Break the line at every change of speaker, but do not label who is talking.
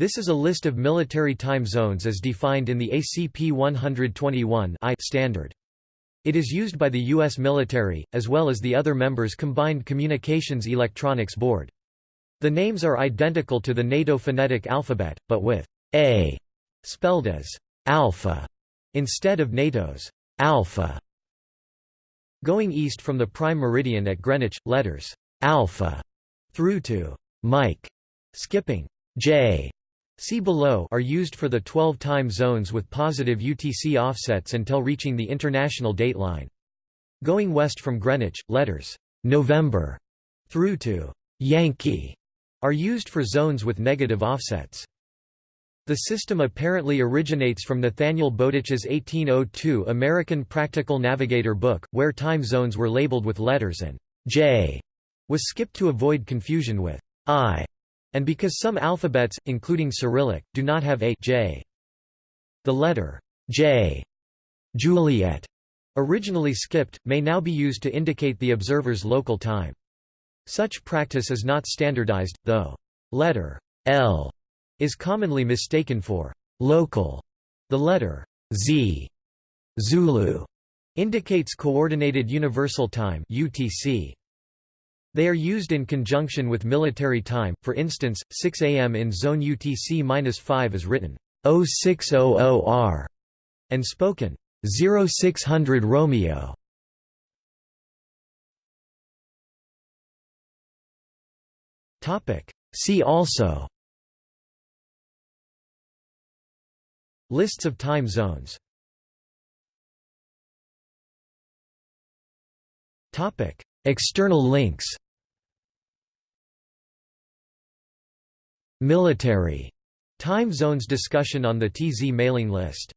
This is a list of military time zones as defined in the ACP 121 I standard. It is used by the U.S. military, as well as the other members Combined Communications Electronics Board. The names are identical to the NATO phonetic alphabet, but with A spelled as alpha instead of NATO's Alfa. Going east from the prime meridian at Greenwich, letters alpha through to Mike, skipping J See below are used for the 12 time zones with positive UTC offsets until reaching the international dateline. Going west from Greenwich, letters November through to Yankee are used for zones with negative offsets. The system apparently originates from Nathaniel Bowditch's 1802 American Practical Navigator book, where time zones were labeled with letters and J was skipped to avoid confusion with I and because some alphabets, including Cyrillic, do not have a J. The letter J Juliet, originally skipped, may now be used to indicate the observer's local time. Such practice is not standardized, though letter L is commonly mistaken for local. The letter Z Zulu indicates Coordinated Universal Time UTC. They are used in conjunction with military time, for instance, 6 am in zone UTC-5 is written 0600R and spoken 0600 Romeo. See also. Lists of time zones External links. Military. Time zones discussion on the TZ mailing list